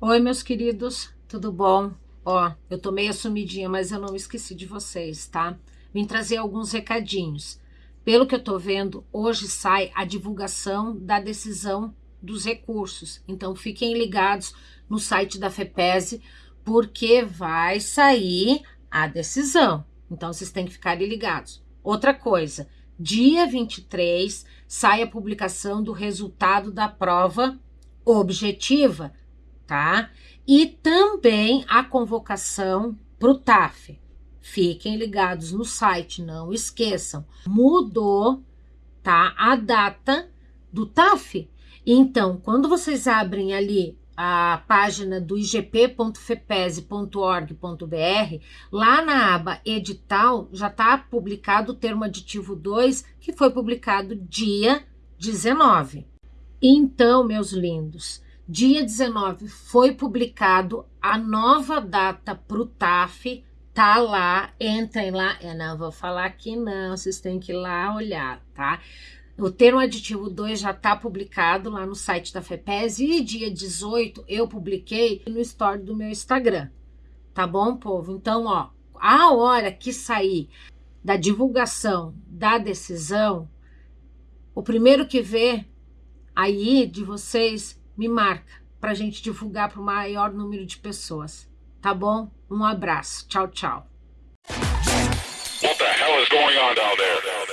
Oi, meus queridos, tudo bom? Ó, eu tô meio sumidinha, mas eu não esqueci de vocês, tá? Vim trazer alguns recadinhos. Pelo que eu tô vendo, hoje sai a divulgação da decisão dos recursos. Então, fiquem ligados no site da FEPESE, porque vai sair a decisão. Então, vocês têm que ficar ligados. Outra coisa, dia 23 sai a publicação do resultado da prova objetiva tá? E também a convocação para o TAF. Fiquem ligados no site, não esqueçam. Mudou, tá? A data do TAF. Então, quando vocês abrem ali a página do igp.fepese.org.br, lá na aba edital já está publicado o termo aditivo 2, que foi publicado dia 19. Então, meus lindos, Dia 19 foi publicado a nova data para o TAF, tá lá, entrem lá. Eu não vou falar aqui não, vocês têm que ir lá olhar, tá? O termo aditivo 2 já está publicado lá no site da FEPES e dia 18 eu publiquei no story do meu Instagram, tá bom, povo? Então, ó, a hora que sair da divulgação da decisão, o primeiro que vê aí de vocês me marca para a gente divulgar para o maior número de pessoas. Tá bom? Um abraço. Tchau, tchau.